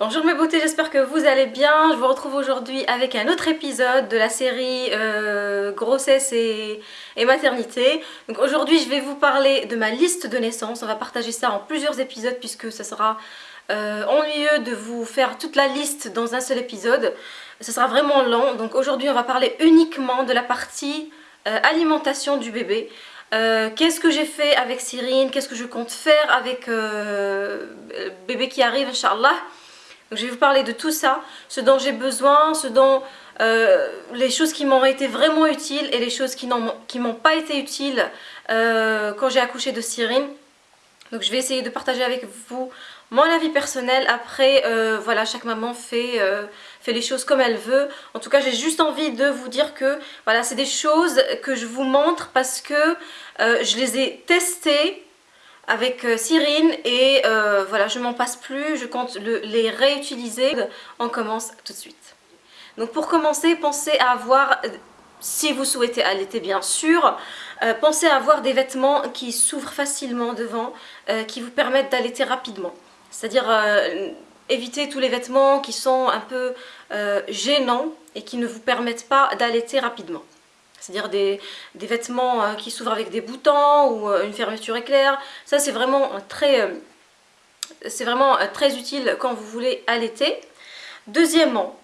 Bonjour mes beautés, j'espère que vous allez bien. Je vous retrouve aujourd'hui avec un autre épisode de la série euh, grossesse et, maternité. Donc aujourd'hui je vais vous parler de ma liste de naissance. On va partager ça en plusieurs épisodes puisque ça sera euh, ennuyeux de vous faire toute la liste dans un seul épisode. Ce sera vraiment lent. Donc aujourd'hui on va parler uniquement de la partie euh, alimentation du bébé. qu'est-ce que j'ai fait avec Cyrine, qu'est-ce que je compte faire avec bébé qui arrive, Inch'Allah? Donc je vais vous parler de tout ça, ce dont j'ai besoin, ce dont euh, les choses qui m'ont été vraiment utiles et les choses qui m'ont pas été utiles euh, quand j'ai accouché de Cyrine. Donc je vais essayer de partager avec vous mon avis personnel. Après, euh, voilà, chaque maman fait, fait les choses comme elle veut. En tout cas, j'ai juste envie de vous dire que voilà, c'est des choses que je vous montre parce que je les ai testées avec euh, Cyrine et euh, voilà je m'en passe plus, je compte les réutiliser. On commence tout de suite. Donc pour commencer, pensez à avoir, si vous souhaitez allaiter bien sûr, euh, pensez à avoir des vêtements qui s'ouvrent facilement devant, qui vous permettent d'allaiter rapidement. C'est-à-dire éviter tous les vêtements qui sont un peu gênants et qui ne vous permettent pas d'allaiter rapidement c'est-à-dire des, vêtements euh, qui s'ouvrent avec des boutons ou euh, une fermeture éclair. Ça c'est vraiment très, euh, très utile quand vous voulez allaiter. Deuxièmement,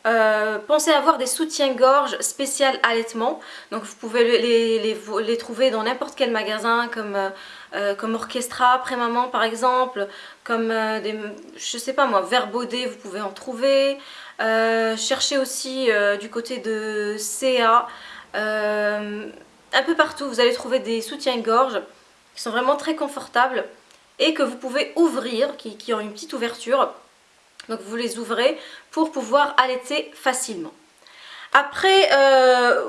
pensez à avoir des soutiens-gorge spécial allaitement. Donc vous pouvez les, trouver dans n'importe quel magasin comme, Orchestra, Prémaman par exemple, comme des, je sais pas moi, Verbaudet, vous pouvez en trouver. cherchez aussi du côté de CA, un peu partout, vous allez trouver des soutiens-gorge qui sont vraiment très confortables et que vous pouvez ouvrir, qui, ont une petite ouverture. Donc vous les ouvrez pour pouvoir allaiter facilement. Après, euh,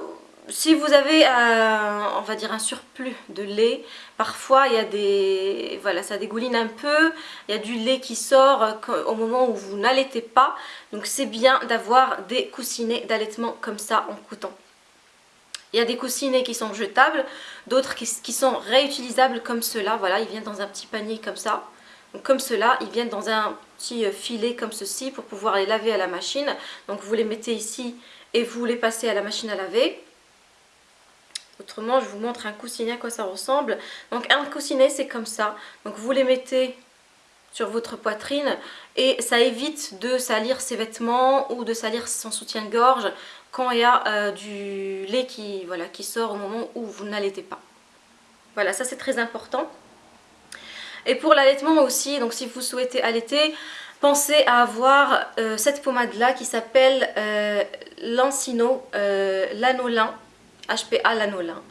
si vous avez un, surplus de lait, parfois il y a des, voilà, ça dégouline un peu, il y a du lait qui sort au moment où vous n'allaitez pas. Donc c'est bien d'avoir des coussinets d'allaitement comme ça en coûtant. Il y a des coussinets qui sont jetables, d'autres qui, sont réutilisables comme cela. Voilà, ils viennent dans un petit panier comme ça. Donc comme cela, ils viennent dans un petit euh, filet comme ceci pour pouvoir les laver à la machine. Donc vous les mettez ici et vous les passez à la machine à laver. Autrement, je vous montre un coussinet à quoi ça ressemble. Donc un coussinet, c'est comme ça. Donc vous les mettez sur votre poitrine et ça évite de salir ses vêtements ou de salir son soutien-gorge quand il y a euh, du lait qui, voilà, qui sort au moment où vous n'allaitez pas. Voilà, ça c'est très important. Et pour l'allaitement aussi, donc si vous souhaitez allaiter, pensez à avoir euh, cette pommade là qui s'appelle euh, Lancino Lanolin, HPA Lanolin.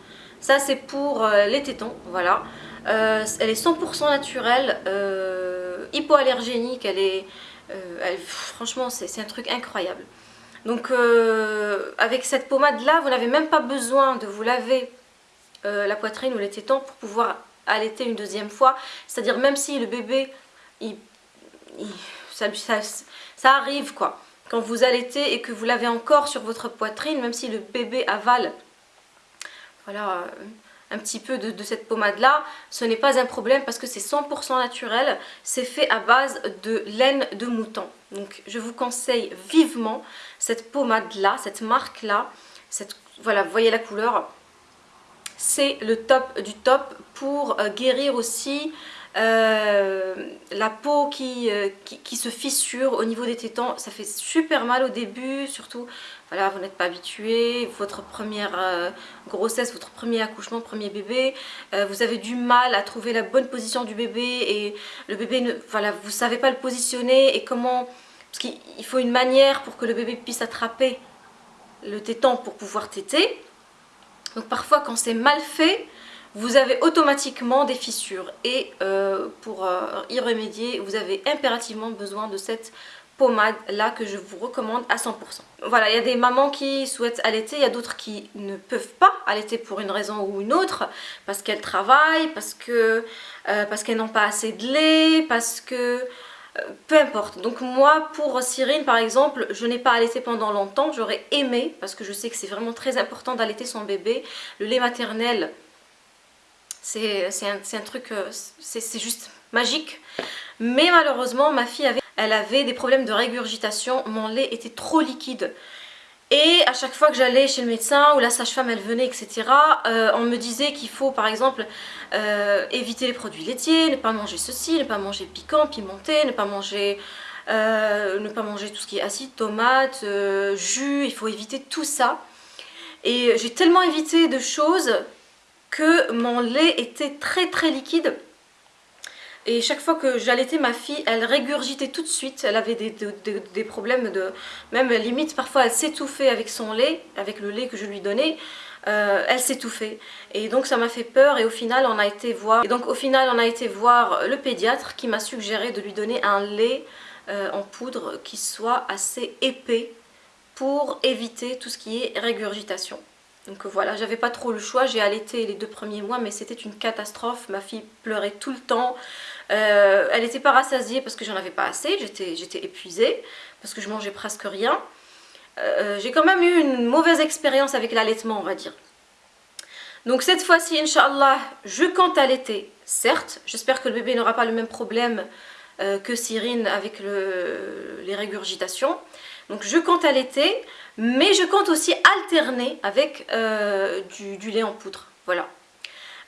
Ça c'est pour les tétons, voilà. elle est 100% naturelle, hypoallergénique, elle est, franchement c'est un truc incroyable. Donc euh, avec cette pommade là, vous n'avez même pas besoin de vous laver euh, la poitrine ou les tétons pour pouvoir allaiter une deuxième fois. C'est-à-dire même si le bébé, ça, arrive quoi. Quand vous allaitez et que vous l'avez encore sur votre poitrine, même si le bébé avale, voilà, euh, un petit peu de, cette pommade là, ce n'est pas un problème parce que c'est 100% naturel, c'est fait à base de laine de mouton. Donc je vous conseille vivement cette pommade là, cette marque là, cette, voilà vous voyez la couleur, c'est le top du top pour euh, guérir aussi euh, la peau euh, qui, se fissure au niveau des tétans, ça fait super mal au début, surtout voilà, vous n'êtes pas habitué, votre première grossesse, votre premier accouchement, premier bébé, vous avez du mal à trouver la bonne position du bébé et le bébé, ne, voilà, vous ne savez pas le positionner et comment, qu'il faut une manière pour que le bébé puisse attraper le tétan pour pouvoir téter. Donc parfois quand c'est mal fait, vous avez automatiquement des fissures et euh, pour euh, y remédier vous avez impérativement besoin de cette pommade là que je vous recommande à 100%. Voilà, il y a des mamans qui souhaitent allaiter, il y a d'autres qui ne peuvent pas allaiter pour une raison ou une autre, parce qu'elles travaillent, parce euh, parce qu'elles n'ont pas assez de lait, parce que peu importe. Donc moi pour Cyrine par exemple, je n'ai pas allaité pendant longtemps, j'aurais aimé, parce que je sais que c'est vraiment très important d'allaiter son bébé, le lait maternel c'est un, truc, euh, c'est juste magique. Mais malheureusement, ma fille avait elle avait des problèmes de régurgitation, mon lait était trop liquide. Et à chaque fois que j'allais chez le médecin ou la sage-femme elle venait etc, euh, on me disait qu'il faut par exemple euh, éviter les produits laitiers, ne pas manger ceci, ne pas manger piquant, pimenté, ne pas manger, euh, ne pas manger tout ce qui est acide, tomates, jus, il faut éviter tout ça. Et j'ai tellement évité de choses que mon lait était très très liquide et chaque fois que j'allaitais ma fille, elle régurgitait tout de suite. Elle avait des, problèmes de... Même limite, parfois elle s'étouffait avec son lait, avec le lait que je lui donnais. Euh, elle s'étouffait. Et donc ça m'a fait peur et au final on a été voir... Et donc au final on a été voir le pédiatre qui m'a suggéré de lui donner un lait euh, en poudre qui soit assez épais pour éviter tout ce qui est régurgitation. Donc voilà, j'avais pas trop le choix, j'ai allaité les deux premiers mois mais c'était une catastrophe, ma fille pleurait tout le temps, euh, elle n'était pas rassasiée parce que j'en avais pas assez, j'étais épuisée parce que je mangeais presque rien. Euh, j'ai quand même eu une mauvaise expérience avec l'allaitement on va dire. Donc cette fois-ci, Inch'Allah, je compte allaiter, certes, j'espère que le bébé n'aura pas le même problème euh, que Cyrine avec les régurgitations. Donc je compte allaiter, mais je compte aussi alterner avec du, lait en poudre. Voilà.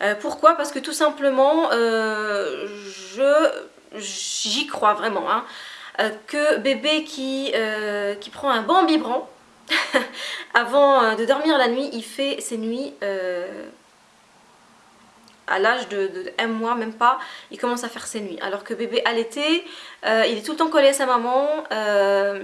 Euh, pourquoi? Parce que tout simplement, euh, j'y crois vraiment, hein, euh, que bébé qui, prend un bon biberon, avant de dormir la nuit, il fait ses nuits à l'âge de, un mois, même pas, il commence à faire ses nuits. Alors que bébé allaité, euh, il est tout le temps collé à sa maman, euh,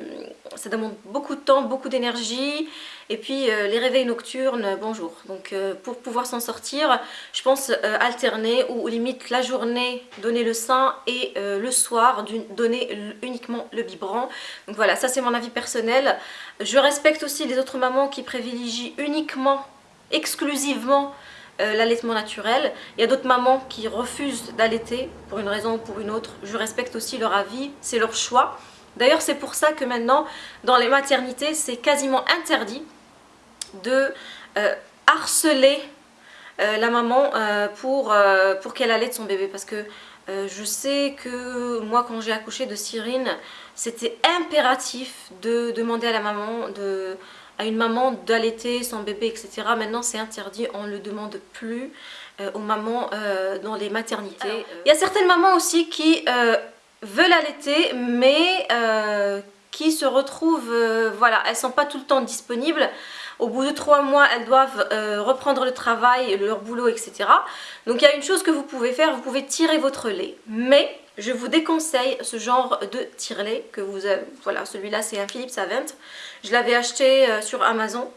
ça demande beaucoup de temps, beaucoup d'énergie, et puis euh, les réveils nocturnes, bonjour. Donc pour pouvoir s'en sortir, je pense alterner, ou limite la journée, donner le sein, et le soir, donner uniquement le biberon. Donc voilà, ça c'est mon avis personnel. Je respecte aussi les autres mamans qui privilégient uniquement, exclusivement, euh, l'allaitement naturel. Il y a d'autres mamans qui refusent d'allaiter pour une raison ou pour une autre. Je respecte aussi leur avis, c'est leur choix. D'ailleurs c'est pour ça que maintenant dans les maternités c'est quasiment interdit de euh, harceler euh, la maman pour, pour qu'elle allaite son bébé parce que je sais que moi quand j'ai accouché de Cyrine c'était impératif de demander à la maman de à une maman d'allaiter son bébé, etc. Maintenant, c'est interdit, on ne le demande plus euh, aux mamans euh, dans les maternités. Euh, il y a certaines mamans aussi qui veulent allaiter, mais qui se retrouvent, voilà, elles ne sont pas tout le temps disponibles. Au bout de trois mois, elles doivent reprendre le travail, leur boulot, etc. Donc il y a une chose que vous pouvez faire, vous pouvez tirer votre lait. Mais je vous déconseille ce genre de tire-lait que vous avez. Voilà, celui-là c'est un Philips Avent. Je l'avais acheté euh, sur Amazon.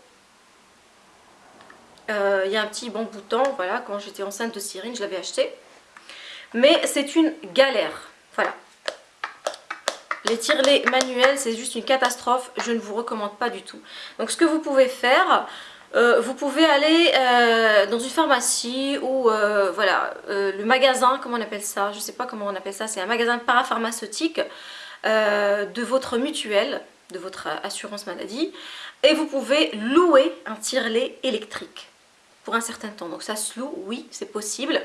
Euh, il y a un petit bon bouton, voilà, quand j'étais enceinte de Cyrine, je l'avais acheté. Mais c'est une galère, voilà. Les tire-lait manuels, c'est juste une catastrophe, je ne vous recommande pas du tout. Donc ce que vous pouvez faire, euh, vous pouvez aller euh, dans une pharmacie ou euh, voilà, le magasin, comment on appelle ça? Je ne sais pas comment on appelle ça, c'est un magasin parapharmaceutique de votre mutuelle, de votre assurance maladie. Et vous pouvez louer un tire-lait électrique pour un certain temps. Donc ça se loue, oui, c'est possible.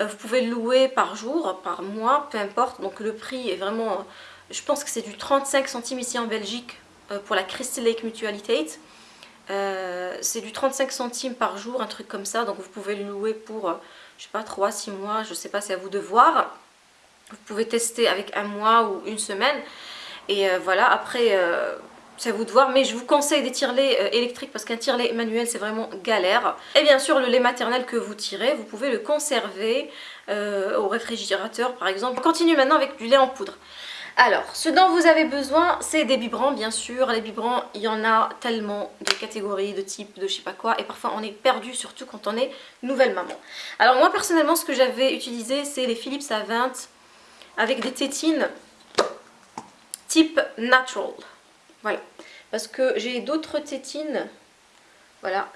vous pouvez le louer par jour, par mois, peu importe. Donc le prix est vraiment, je pense que c'est du 35 centimes ici en Belgique pour la Crystal Lake Mutualitate. Euh, c'est du 35 centimes par jour, un truc comme ça. Donc vous pouvez le louer pour, euh, je sais pas, 3-6 mois. Je sais pas, c'est à vous de voir. Vous pouvez tester avec un mois ou une semaine. Et euh, voilà, après, c'est à vous de voir. Mais je vous conseille des tire-lait électriques parce qu'un tire-lait manuel, c'est vraiment galère. Et bien sûr, le lait maternel que vous tirez, vous pouvez le conserver au réfrigérateur, par exemple. On continue maintenant avec du lait en poudre. Alors, ce dont vous avez besoin, c'est des biberons, bien sûr. Les biberons, il y en a tellement de catégories, de types, de je sais pas quoi. Et parfois, on est perdu, surtout quand on est nouvelle maman. Alors, moi, personnellement, ce que j'avais utilisé, c'est les Philips A20 avec des tétines type natural. Voilà. Parce que j'ai d'autres tétines, voilà,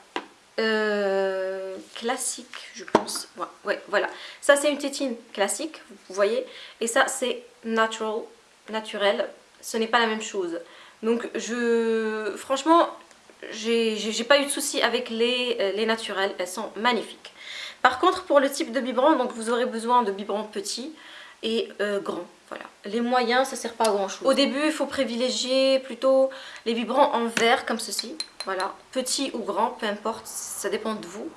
euh, classique je pense ouais, voilà ça c'est une tétine classique vous voyez et ça c'est natural naturel, ce n'est pas la même chose. Donc je, franchement, j'ai pas eu de soucis avec les, euh, les naturels, elles sont magnifiques. Par contre pour le type de biberon, donc vous aurez besoin de biberons petits. et grand. Voilà. Les moyens, ça sert pas à grand chose. Au début, il faut privilégier plutôt les vibrants en verre comme ceci. Voilà, petit ou grand, peu importe, ça dépend de vous.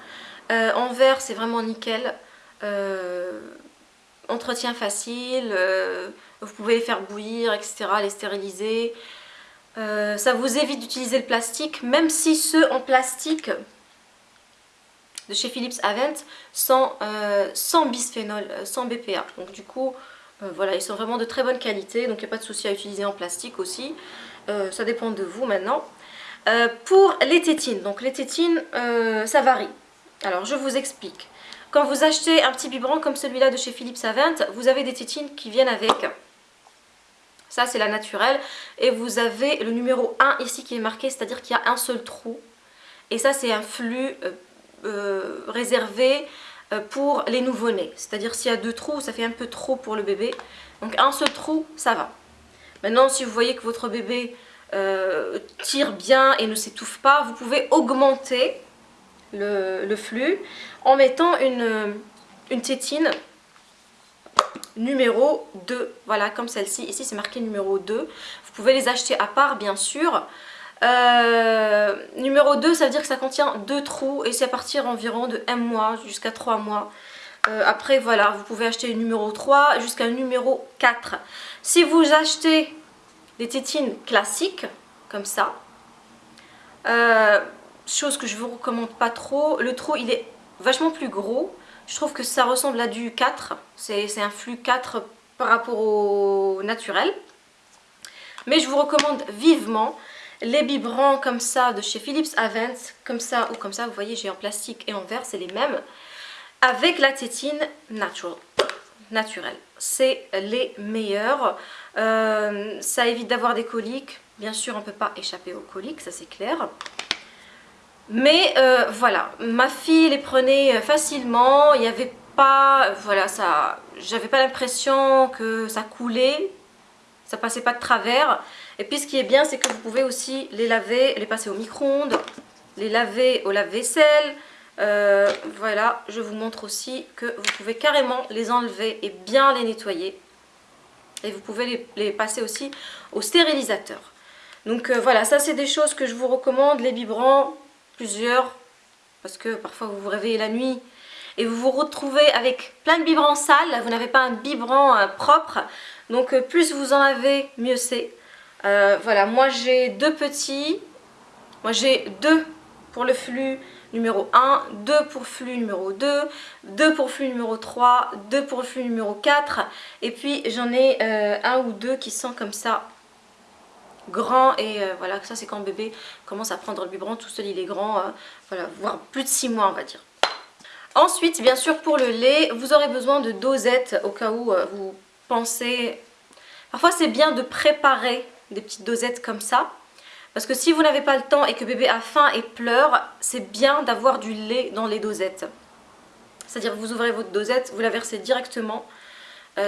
en verre, c'est vraiment nickel. entretien facile, vous pouvez les faire bouillir, etc., les stériliser. Euh, ça vous évite d'utiliser le plastique, même si ceux en plastique de chez Philips Avent sont euh, sans bisphénol, euh, sans BPA. Donc du coup, voilà, ils sont vraiment de très bonne qualité, donc il n'y a pas de souci à utiliser en plastique aussi. ça dépend de vous maintenant. pour les tétines, donc les tétines, ça varie. Alors je vous explique. Quand vous achetez un petit biberon comme celui-là de chez Philips Avent, vous avez des tétines qui viennent avec ça, c'est la naturelle. Et vous avez le numéro 1 ici qui est marqué, c'est-à-dire qu'il y a un seul trou. Et ça, c'est un flux euh, euh, réservé euh, pour les nouveau-nés. C'est-à-dire s'il y a deux trous, ça fait un peu trop pour le bébé. Donc un seul trou, ça va. Maintenant, si vous voyez que votre bébé tire bien et ne s'étouffe pas, vous pouvez augmenter le, flux en mettant une, une tétine numéro 2. Voilà, comme celle-ci. Ici, c'est marqué numéro 2. Vous pouvez les acheter à part, bien sûr. Euh, numéro 2, ça veut dire que ça contient deux trous et c'est à partir environ de 1 mois jusqu'à 3 mois. Euh, après, voilà, vous pouvez acheter numéro 3 jusqu'à numéro 4. Si vous achetez des tétines classiques, comme ça, euh, chose que je vous recommande pas trop, le trou, il est vachement plus gros. Je trouve que ça ressemble à du 4. C'est un flux 4 par rapport au naturel. Mais je vous recommande vivement les biberons comme ça de chez Philips Avent, comme ça ou comme ça, vous voyez j'ai en plastique et en verre, c'est les mêmes, avec la tétine naturelle. C'est les meilleurs, euh, ça évite d'avoir des coliques, bien sûr on ne peut pas échapper aux coliques, ça c'est clair. Mais euh, voilà, ma fille les prenait euh, facilement, il n'y avait pas, voilà, ça, j'avais pas l'impression que ça coulait, ça passait pas de travers. Et puis ce qui est bien, c'est que vous pouvez aussi les laver, les passer au micro-ondes, les laver au lave-vaisselle. Euh, voilà, je vous montre aussi que vous pouvez carrément les enlever et bien les nettoyer. Et vous pouvez les, les passer aussi au stérilisateur. Donc voilà, ça c'est des choses que je vous recommande, les biberons, parce que parfois vous vous réveillez la nuit et vous vous retrouvez avec plein de biberons sales, vous n'avez pas un biberon euh, propre, donc euh, plus vous en avez, mieux c'est. Euh, voilà, moi j'ai deux petits, moi j'ai deux pour le flux numéro 1, deux pour flux numéro 2, deux pour flux numéro 3, deux pour le flux numéro 4, et puis j'en ai un ou deux qui sont comme ça grand et euh, voilà ça c'est quand bébé commence à prendre le biberon tout seul il est grand euh, voilà voire plus de 6 mois on va dire. Ensuite bien sûr pour le lait vous aurez besoin de dosettes au cas où euh, vous pensez parfois c'est bien de préparer des petites dosettes comme ça parce que si vous n'avez pas le temps et que bébé a faim et pleure c'est bien d'avoir du lait dans les dosettes. C'est à dire vous ouvrez votre dosette vous la versez directement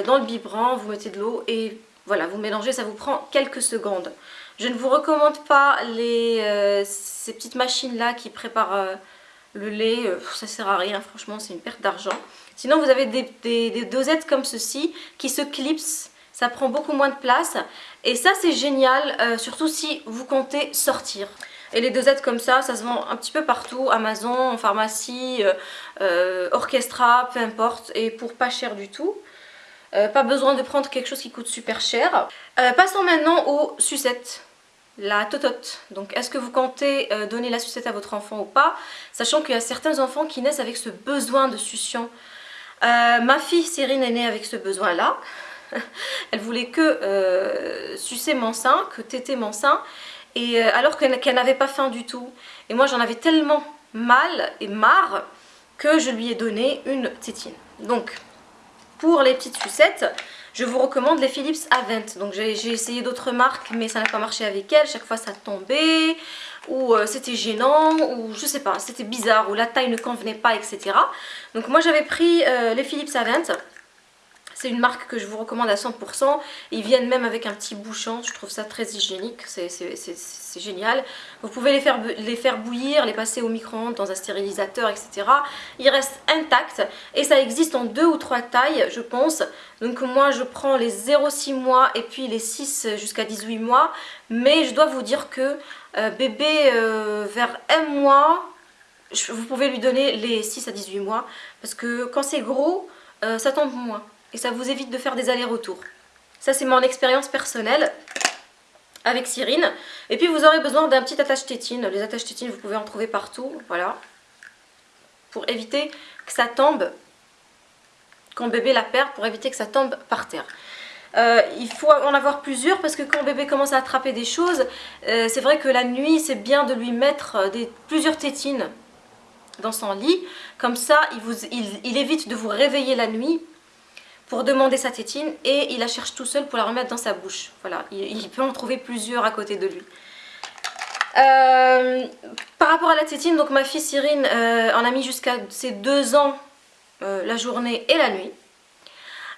dans le biberon vous mettez de l'eau et voilà, vous mélangez, ça vous prend quelques secondes. Je ne vous recommande pas euh, ces petites machines-là qui préparent euh, le lait. Euh, ça sert à rien, franchement, c'est une perte d'argent. Sinon, vous avez des, dosettes comme ceci qui se clipsent. Ça prend beaucoup moins de place. Et ça, c'est génial, surtout si vous comptez sortir. Et les dosettes comme ça, ça se vend un petit peu partout, Amazon, pharmacie, Orchestra, peu importe, et pour pas cher du tout. Euh, pas besoin de prendre quelque chose qui coûte super cher. Euh, passons maintenant aux sucettes. La totote. Donc est-ce que vous comptez euh, donner la sucette à votre enfant ou pas Sachant qu'il y a certains enfants qui naissent avec ce besoin de succion? ma fille Cyrine est née avec ce besoin là. Elle voulait que sucer mon sein, que téter mon sein. Et alors qu'elle n'avait pas faim du tout. Et moi j'en avais tellement mal et marre que je lui ai donné une tétine. Donc pour les petites sucettes, je vous recommande les Philips Avent. Donc j'ai essayé d'autres marques mais ça n'a pas marché avec elles. Chaque fois ça tombait ou euh, c'était gênant ou je sais pas, c'était bizarre ou la taille ne convenait pas etc. Donc moi j'avais pris euh, les Philips Avent. C'est une marque que je vous recommande à 100%. Ils viennent même avec un petit bouchon, je trouve ça très hygiénique, c'est génial. Vous pouvez les faire, bouillir, les passer au micro-ondes dans un stérilisateur, etc. Ils restent intacts et ça existe en deux ou trois tailles, je pense. Donc moi je prends les 0,6 mois et puis les 6 jusqu'à 18 mois. Mais je dois vous dire que euh, bébé euh, vers un mois, vous pouvez lui donner les 6 à 18 mois. Parce que quand c'est gros, euh, ça tombe moins et ça vous évite de faire des allers-retours. Ça c'est mon expérience personnelle avec Cyrine. Et puis vous aurez besoin d'un petit attache tétine. Les attaches tétines vous pouvez en trouver partout, voilà. Pour éviter que ça tombe quand bébé la perd, pour éviter que ça tombe par terre. Euh, il faut en avoir plusieurs parce que quand bébé commence à attraper des choses, euh, c'est vrai que la nuit c'est bien de lui mettre des, plusieurs tétines dans son lit. Comme ça, il évite de vous réveiller la nuit pour demander sa tétine et il la cherche tout seul pour la remettre dans sa bouche. Voilà, il, peut en trouver plusieurs à côté de lui. Euh, par rapport à la tétine, donc ma fille Cyrine euh, en a mis jusqu'à ses deux ans euh, la journée et la nuit.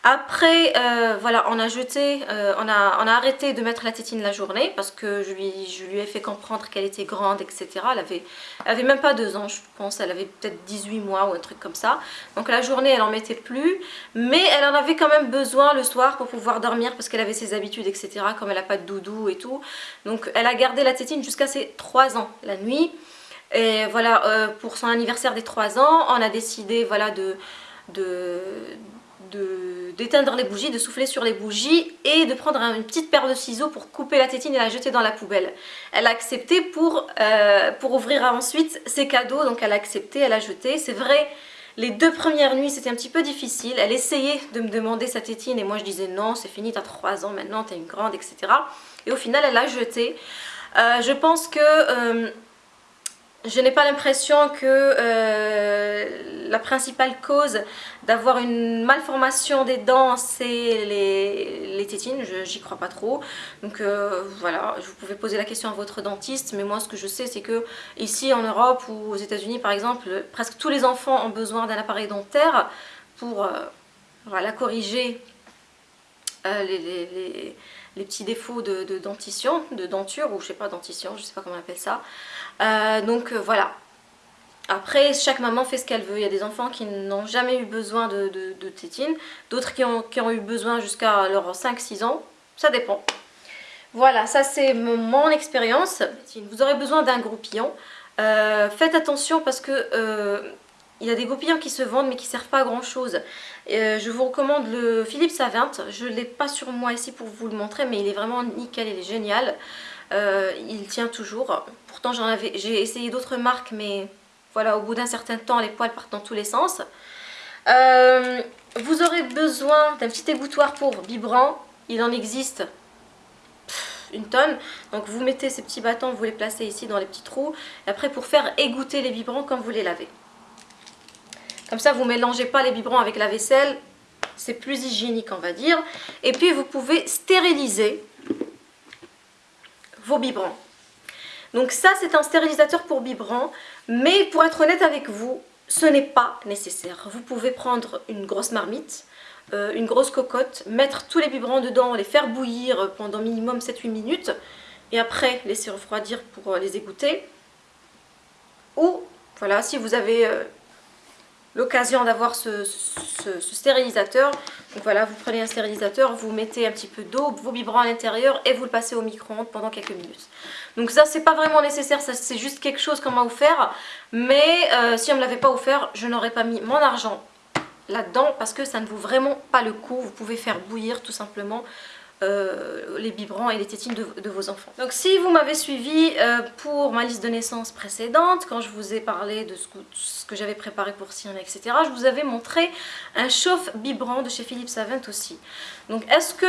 Après, euh, voilà, on a jeté, euh, on, a, on a arrêté de mettre la tétine la journée parce que je lui, je lui ai fait comprendre qu'elle était grande, etc. Elle avait, avait même pas deux ans, je pense, elle avait peut-être 18 mois ou un truc comme ça. Donc la journée, elle en mettait plus, mais elle en avait quand même besoin le soir pour pouvoir dormir parce qu'elle avait ses habitudes, etc. Comme elle n'a pas de doudou et tout. Donc elle a gardé la tétine jusqu'à ses 3 ans la nuit. Et voilà, euh, pour son anniversaire des 3 ans, on a décidé voilà, de, de, d'éteindre les bougies, de souffler sur les bougies et de prendre une petite paire de ciseaux pour couper la tétine et la jeter dans la poubelle. Elle a accepté pour, euh, pour ouvrir ensuite ses cadeaux, donc elle a accepté, elle a jeté. C'est vrai, les deux premières nuits c'était un petit peu difficile. Elle essayait de me demander sa tétine et moi je disais non, c'est fini, t'as 3 ans maintenant, t'es une grande, etc. Et au final elle a jeté. Euh, je pense que... Euh, je n'ai pas l'impression que euh, la principale cause d'avoir une malformation des dents, c'est les, les, tétines, j'y crois pas trop. Donc euh, voilà, vous pouvez poser la question à votre dentiste, mais moi ce que je sais c'est que ici en Europe ou aux états unis par exemple, presque tous les enfants ont besoin d'un appareil dentaire pour euh, voilà, corriger les, les, petits défauts de, de, dentition, de denture, ou je sais pas, dentition, je sais pas comment on appelle ça. Euh, donc euh, voilà. Après, chaque maman fait ce qu'elle veut. Il y a des enfants qui n'ont jamais eu besoin de, de, tétine, d'autres qui ont, qui ont, eu besoin jusqu'à leurs 5-6 ans. Ça dépend. Voilà, ça c'est mon expérience. Vous aurez besoin d'un groupillon. Euh, faites attention parce que il y a des groupillons qui se vendent mais qui ne servent pas à grand chose. je vous recommande le Philippe Savint. Je ne l'ai pas sur moi ici pour vous le montrer mais il est vraiment nickel, il est génial. Euh, il tient toujours. Pourtant j'ai essayé d'autres marques mais voilà au bout d'un certain temps les poils partent dans tous les sens. Euh, vous aurez besoin d'un petit égouttoir pour biberon. Il en existe une tonne. Donc vous mettez ces petits bâtons, vous les placez ici dans les petits trous. Et après pour faire égoutter les biberons quand vous les lavez. Comme ça vous ne mélangez pas les biberons avec la vaisselle. C'est plus hygiénique on va dire. Et puis vous pouvez stériliser vos biberons. Donc ça c'est un stérilisateur pour biberons, mais pour être honnête avec vous, ce n'est pas nécessaire. Vous pouvez prendre une grosse marmite, euh, une grosse cocotte, mettre tous les biberons dedans, les faire bouillir pendant minimum 7-8 minutes, et après laisser refroidir pour euh, les égoutter. Ou, voilà, si vous avez euh, l'occasion d'avoir ce, stérilisateur. Donc voilà, vous prenez un stérilisateur, vous mettez un petit peu d'eau, vos biberons à l'intérieur et vous le passez au micro-ondes pendant quelques minutes. Donc ça, c'est pas vraiment nécessaire, c'est juste quelque chose qu'on m'a offert. Mais euh, si on me l'avait pas offert, je n'aurais pas mis mon argent là-dedans parce que ça ne vaut vraiment pas le coup. Vous pouvez faire bouillir tout simplement euh, les biberons et les tétines de, vos enfants. Donc si vous m'avez suivi euh, pour ma liste de naissance précédente, quand je vous ai parlé de ce que, j'avais préparé pour Cyril, etc., je vous avais montré un chauffe biberon de chez Philippe Savant aussi. Donc est-ce que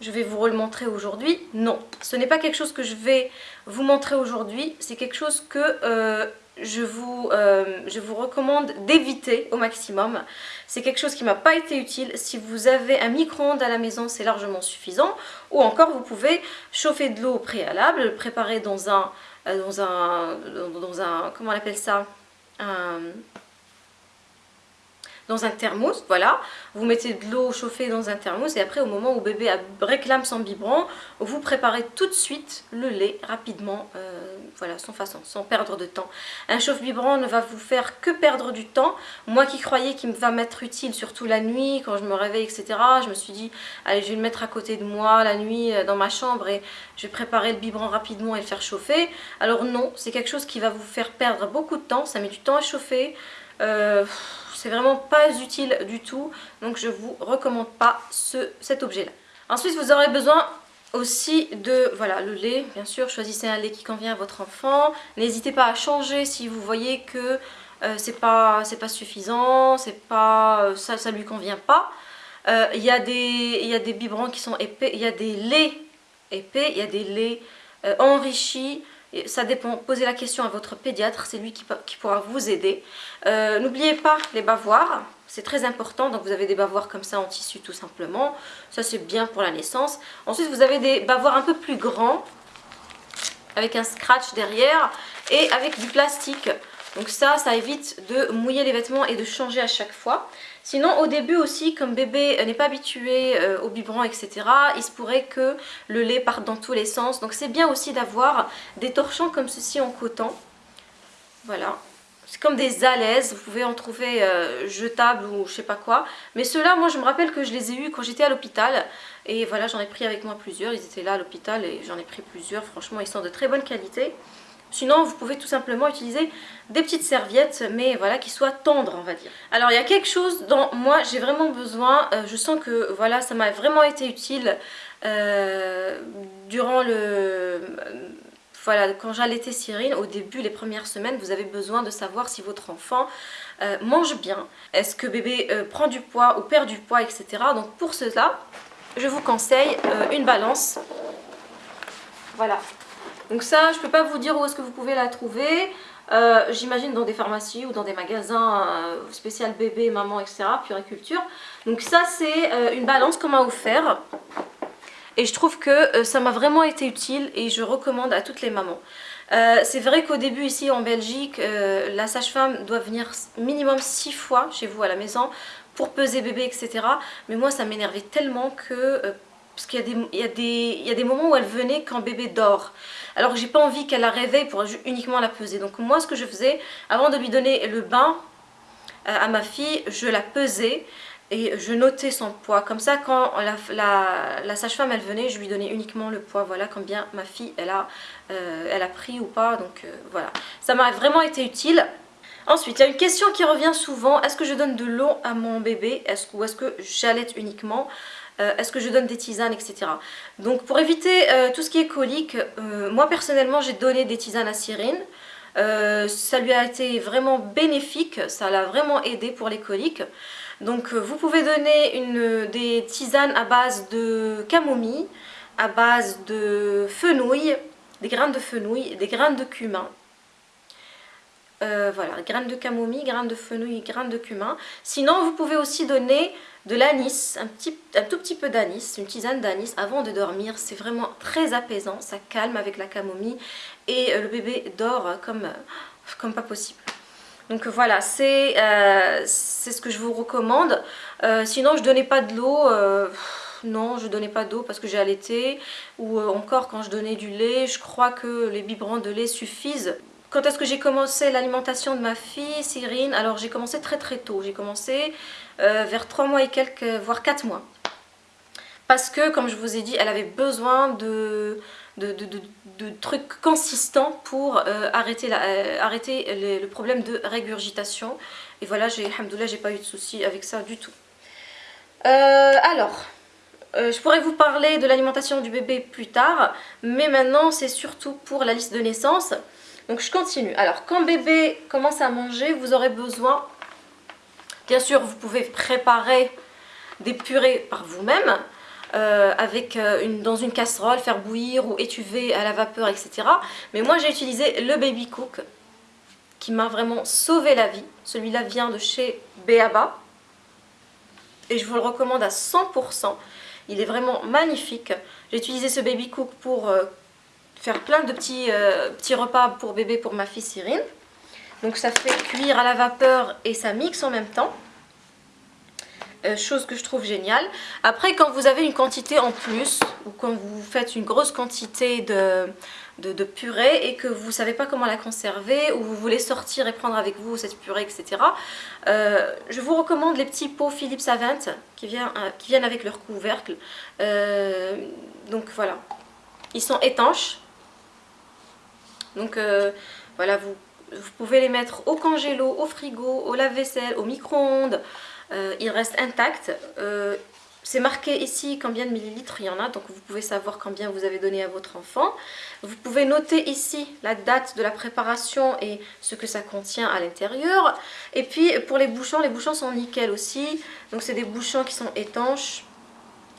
je vais vous le montrer aujourd'hui? Non, ce n'est pas quelque chose que je vais vous montrer aujourd'hui, c'est quelque chose que euh, je vous, euh, je vous recommande d'éviter au maximum. C'est quelque chose qui m'a pas été utile. Si vous avez un micro-ondes à la maison, c'est largement suffisant. Ou encore, vous pouvez chauffer de l'eau au préalable, le préparer dans un, euh, dans un, dans un, comment on appelle ça? Dans un thermos, voilà. Vous mettez de l'eau chauffée dans un thermos et après au moment où bébé réclame son biberon, vous préparez tout de suite le lait rapidement, euh, voilà, sans façon, sans perdre de temps. Un chauffe-biberon ne va vous faire que perdre du temps. Moi qui croyais qu'il va m'être utile, surtout la nuit, quand je me réveille, etc., je me suis dit, allez, je vais le mettre à côté de moi la nuit euh, dans ma chambre et je vais préparer le biberon rapidement et le faire chauffer. Alors non, c'est quelque chose qui va vous faire perdre beaucoup de temps, ça met du temps à chauffer. Euh, c'est vraiment pas utile du tout donc je vous recommande pas ce, cet objet là ensuite vous aurez besoin aussi de voilà le lait bien sûr choisissez un lait qui convient à votre enfant n'hésitez pas à changer si vous voyez que euh, c'est pas c'est pas suffisant c'est pas euh, ça ça lui convient pas. Euh, il y y a des biberons qui sont épais il y a des laits épais il y a des laits enrichis ça dépend, posez la question à votre pédiatre, c'est lui qui, pourra vous aider. Euh, n'oubliez pas les bavoirs, c'est très important, donc vous avez des bavoirs comme ça en tissu tout simplement. Ça c'est bien pour la naissance. Ensuite vous avez des bavoirs un peu plus grands, avec un scratch derrière et avec du plastique. Donc ça, ça évite de mouiller les vêtements et de changer à chaque fois. Sinon, au début aussi, comme bébé n'est pas habitué euh, au biberon, etc., il se pourrait que le lait parte dans tous les sens. Donc c'est bien aussi d'avoir des torchons comme ceci en coton. Voilà. C'est comme des alaises, vous pouvez en trouver euh, jetables ou je sais pas quoi. Mais ceux-là, moi je me rappelle que je les ai eus quand j'étais à l'hôpital. Et voilà, j'en ai pris avec moi plusieurs. Ils étaient là à l'hôpital et j'en ai pris plusieurs. Franchement, ils sont de très bonne qualité. Sinon, vous pouvez tout simplement utiliser des petites serviettes, mais voilà, qui soient tendres, on va dire. Alors, il y a quelque chose dont moi, j'ai vraiment besoin. Euh, je sens que, voilà, ça m'a vraiment été utile euh, durant le... voilà, quand j'allaitais Cyrine, au début, les premières semaines, vous avez besoin de savoir si votre enfant euh, mange bien. Est-ce que bébé prend du poids ou perd du poids, etc. Donc, pour cela, je vous conseille une balance. Voilà, donc ça, je peux pas vous dire où est-ce que vous pouvez la trouver. Euh, j'imagine dans des pharmacies ou dans des magasins euh, spécial bébé, maman, etc. Puriculture. Donc ça, c'est euh, une balance qu'on m'a offert. Et je trouve que ça m'a vraiment été utile et je recommande à toutes les mamans. c'est vrai qu'au début ici en Belgique, la sage-femme doit venir minimum 6 fois chez vous à la maison pour peser bébé, etc. Mais moi, ça m'énervait tellement que parce qu'il y, a des moments où elle venait quand bébé dort. Alors j'ai pas envie qu'elle la réveille pour uniquement la peser. Donc moi ce que je faisais, avant de lui donner le bain euh, à ma fille, je la pesais et je notais son poids. Comme ça quand la, sage-femme elle venait, je lui donnais uniquement le poids. Voilà combien ma fille elle a, euh, pris ou pas. Donc euh, voilà, ça m'a vraiment été utile. Ensuite, il y a une question qui revient souvent. Est-ce que je donne de l'eau à mon bébé? Ou est-ce que j'allaite uniquement? Euh, est-ce que je donne des tisanes, etc. Donc pour éviter euh, tout ce qui est colique, euh, moi personnellement j'ai donné des tisanes à Cyrine. ça lui a été vraiment bénéfique, ça l'a vraiment aidé pour les coliques. Donc vous pouvez donner des tisanes à base de camomille, à base de fenouil, des graines de fenouil, des graines de cumin. voilà, graines de camomille, graines de fenouil, graines de cumin. Sinon, vous pouvez aussi donner de l'anis, un, petit, un tout petit peu d'anis, une tisane d'anis avant de dormir. C'est vraiment très apaisant, ça calme avec la camomille et euh, le bébé dort comme, euh, comme pas possible. Donc voilà, c'est euh, ce que je vous recommande. sinon, je donnais pas de l'eau. non, je donnais pas d'eau parce que j'ai allaité. Ou encore, quand je donnais du lait, je crois que les biberons de lait suffisent. Quand est-ce que j'ai commencé l'alimentation de ma fille, Cyrine? Alors j'ai commencé très très tôt. J'ai commencé euh, vers 3 mois et quelques, voire 4 mois. Parce que, comme je vous ai dit, elle avait besoin de, de, trucs consistants pour euh, arrêter, euh, le problème de régurgitation. Et voilà, j'ai pas eu de soucis avec ça du tout. alors, je pourrais vous parler de l'alimentation du bébé plus tard, mais maintenant c'est surtout pour la liste de naissance. Donc je continue. Alors quand bébé commence à manger, vous aurez besoin Bien sûr, vous pouvez préparer des purées par vous-même. Euh, avec euh, une, dans une casserole, faire bouillir ou étuver à la vapeur, etc. Mais moi j'ai utilisé le Baby Cook qui m'a vraiment sauvé la vie. Celui-là vient de chez Beaba et je vous le recommande à 100%. Il est vraiment magnifique. J'ai utilisé ce Baby Cook pour euh, faire plein de petits, petits repas pour bébé pour ma fille Cyrine. Donc ça fait cuire à la vapeur et ça mixe en même temps. chose que je trouve géniale. Après, quand vous avez une quantité en plus, ou quand vous faites une grosse quantité de, de, purée et que vous ne savez pas comment la conserver, ou vous voulez sortir et prendre avec vous cette purée, etc. je vous recommande les petits pots Philips Avent qui, qui viennent avec leur couvercle. donc voilà, ils sont étanches. Donc voilà, vous pouvez les mettre au congélo, au frigo, au lave-vaisselle, au micro-ondes. Euh, ils restent intacts. Euh, c'est marqué ici combien de millilitres il y en a, donc vous pouvez savoir combien vous avez donné à votre enfant. Vous pouvez noter ici la date de la préparation et ce que ça contient à l'intérieur. Et puis pour les bouchons, les bouchons sont nickel aussi. Donc c'est des bouchons qui sont étanches.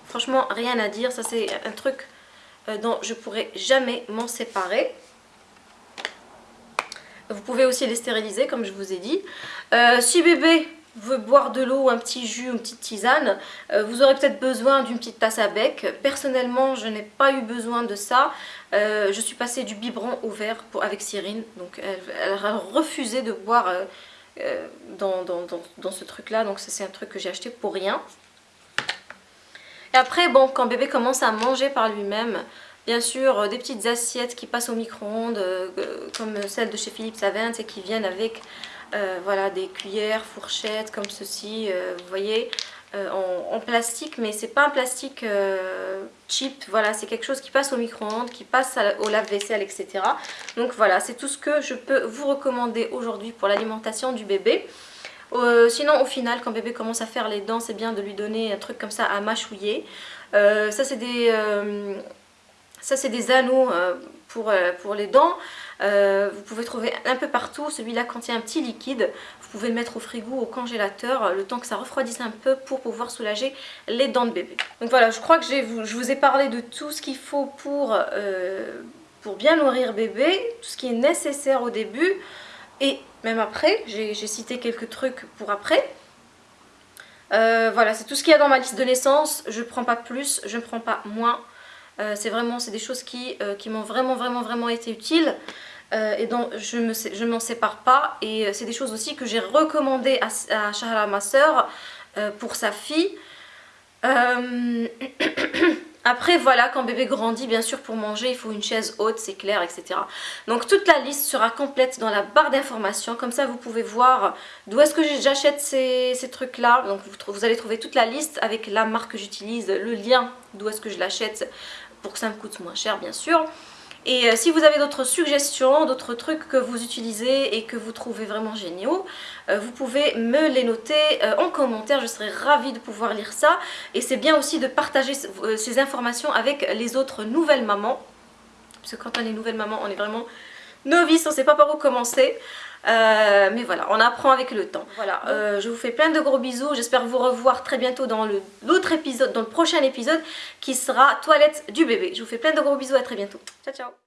Franchement, rien à dire. Ça c'est un truc euh, dont je pourrais jamais m'en séparer. Vous pouvez aussi les stériliser comme je vous ai dit. Euh, si bébé veut boire de l'eau, un petit jus, une petite tisane, euh, vous aurez peut-être besoin d'une petite tasse à bec. Personnellement, je n'ai pas eu besoin de ça. Euh, je suis passée du biberon au verre avec Cyrine. Donc elle, a refusé de boire dans, dans, ce truc-là. Donc c'est un truc que j'ai acheté pour rien. Et après, bon, quand bébé commence à manger par lui-même, Bien sûr, euh, des petites assiettes qui passent au micro-ondes, euh, comme celles de chez Philippe Savin, et qui viennent avec euh, voilà, des cuillères, fourchettes, comme ceci, vous voyez, en, plastique, mais c'est pas un plastique cheap, voilà, c'est quelque chose qui passe au micro-ondes, qui passe au lave-vaisselle, etc. Donc voilà, c'est tout ce que je peux vous recommander aujourd'hui pour l'alimentation du bébé. sinon, au final, quand bébé commence à faire les dents, c'est bien de lui donner un truc comme ça à mâchouiller. ça, c'est des ça, c'est des anneaux euh, pour, euh, pour les dents. Euh, vous pouvez trouver un peu partout. Celui-là contient un petit liquide. Vous pouvez le mettre au frigo, au congélateur, le temps que ça refroidisse un peu pour pouvoir soulager les dents de bébé. Donc voilà, je crois que je vous ai parlé de tout ce qu'il faut pour, pour bien nourrir bébé, tout ce qui est nécessaire au début. Et même après, j'ai cité quelques trucs pour après. voilà, c'est tout ce qu'il y a dans ma liste de naissance. Je ne prends pas plus, je ne prends pas moins. Euh, c'est vraiment des choses qui, euh, qui m'ont vraiment vraiment vraiment été utiles. Euh, et dont je ne m'en sépare pas. Et c'est des choses aussi que j'ai recommandé à, à Shahra ma soeur pour sa fille après voilà quand bébé grandit bien sûr pour manger il faut une chaise haute c'est clair etc donc toute la liste sera complète dans la barre d'informations. Comme ça vous pouvez voir d'où est-ce que j'achète ces, trucs là donc vous allez trouver toute la liste avec la marque que j'utilise le lien d'où est-ce que je l'achète pour que ça me coûte moins cher bien sûr. Et euh, si vous avez d'autres suggestions, d'autres trucs que vous utilisez et que vous trouvez vraiment géniaux, euh, vous pouvez me les noter euh, en commentaire, je serai ravie de pouvoir lire ça. Et c'est bien aussi de partager ces informations avec les autres nouvelles mamans. Parce que quand on est nouvelle maman, on est vraiment novice, on ne sait pas par où commencer. Euh, mais voilà, on apprend avec le temps. Voilà, euh, je vous fais plein de gros bisous. J'espère vous revoir très bientôt dans l'autre épisode, dans le prochain épisode qui sera toilette du bébé. Je vous fais plein de gros bisous, à très bientôt. Ciao, ciao